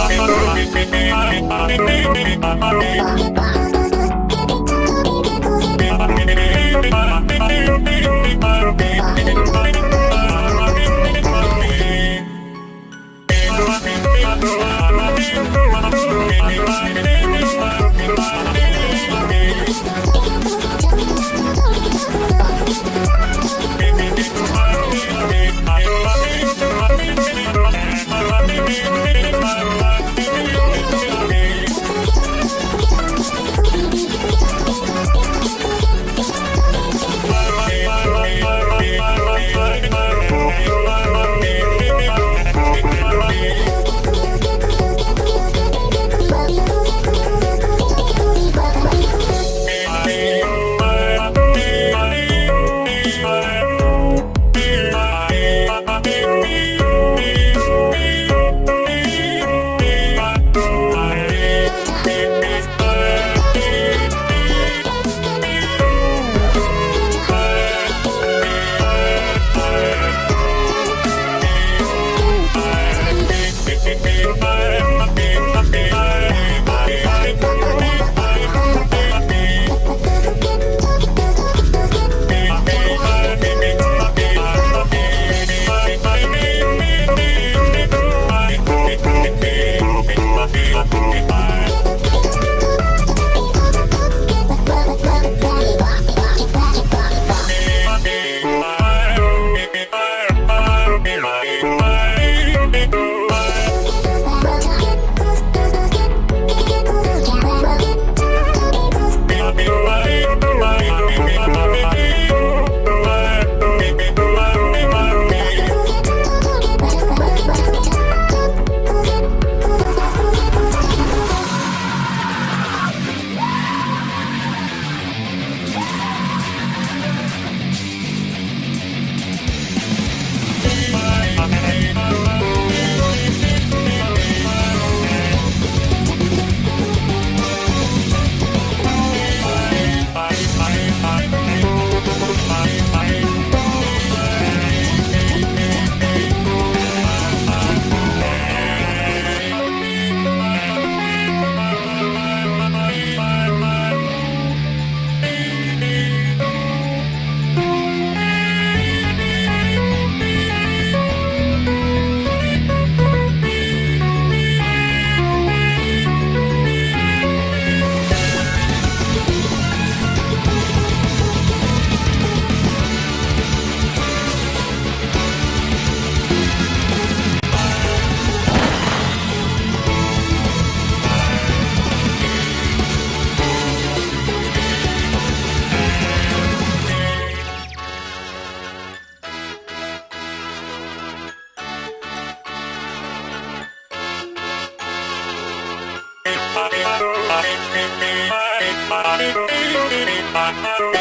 Bye. Bye.